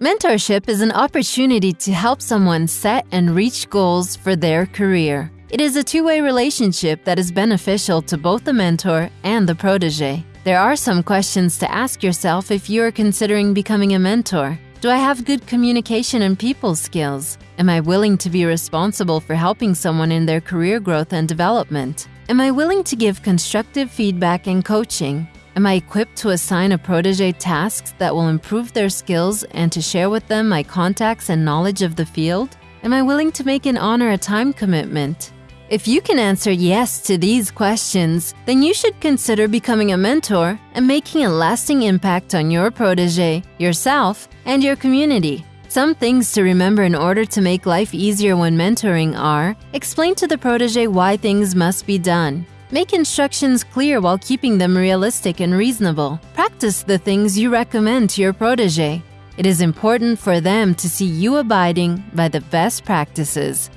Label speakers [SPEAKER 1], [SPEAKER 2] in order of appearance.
[SPEAKER 1] Mentorship is an opportunity to help someone set and reach goals for their career. It is a two way relationship that is beneficial to both the mentor and the protege. There are some questions to ask yourself if you are considering becoming a mentor. Do I have good communication and people skills? Am I willing to be responsible for helping someone in their career growth and development? Am I willing to give constructive feedback and coaching? Am I equipped to assign a protege tasks that will improve their skills and to share with them my contacts and knowledge of the field? Am I willing to make and honor a time commitment? If you can answer yes to these questions, then you should consider becoming a mentor and making a lasting impact on your protege, yourself, and your community. Some things to remember in order to make life easier when mentoring are explain to the protege why things must be done. Make instructions clear while keeping them realistic and reasonable. Practice the things you recommend to your protege. It is important for them to see you abiding by the best practices.